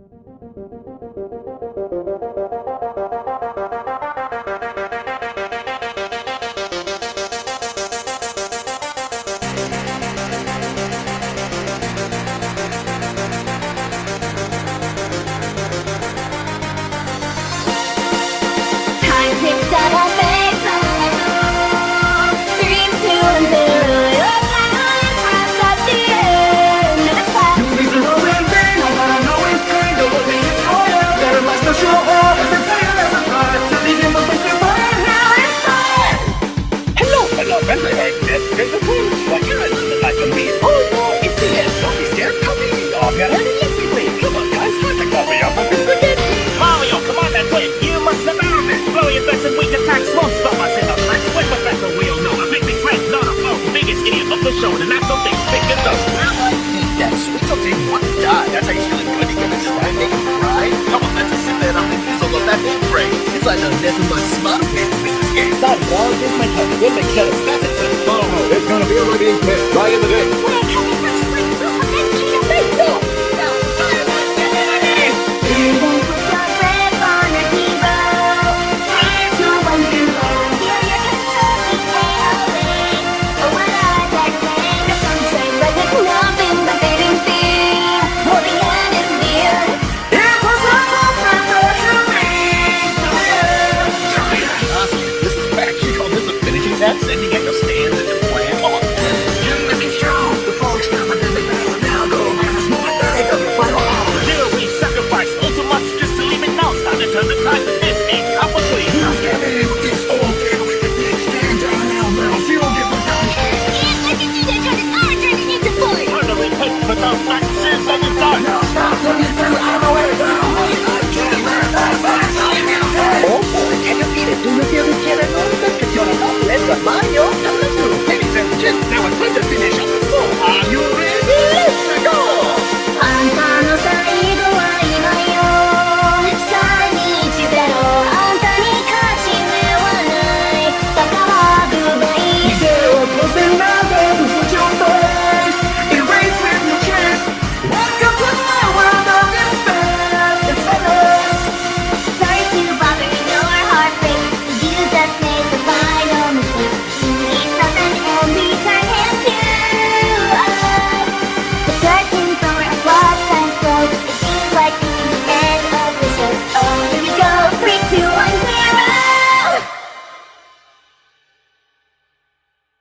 Música remember that there's a clue. What you're like a meat. Oh, no, it's the end. Don't be scared. Come me. Oh, God. Wall, here's my cut. Here's my cut. It's gonna be a ready hit right in the day. then you get 先生，不怕用。